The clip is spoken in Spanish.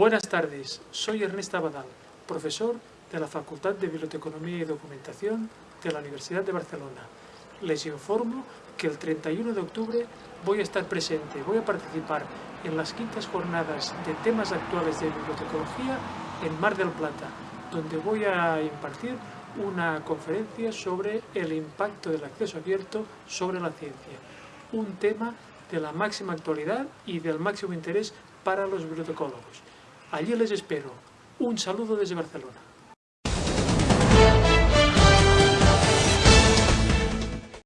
Buenas tardes, soy Ernesta Abadal, profesor de la Facultad de Biblioteconomía y Documentación de la Universidad de Barcelona. Les informo que el 31 de octubre voy a estar presente, voy a participar en las quintas jornadas de temas actuales de bibliotecología en Mar del Plata, donde voy a impartir una conferencia sobre el impacto del acceso abierto sobre la ciencia, un tema de la máxima actualidad y del máximo interés para los bibliotecólogos. Allí les espero. Un saludo desde Barcelona.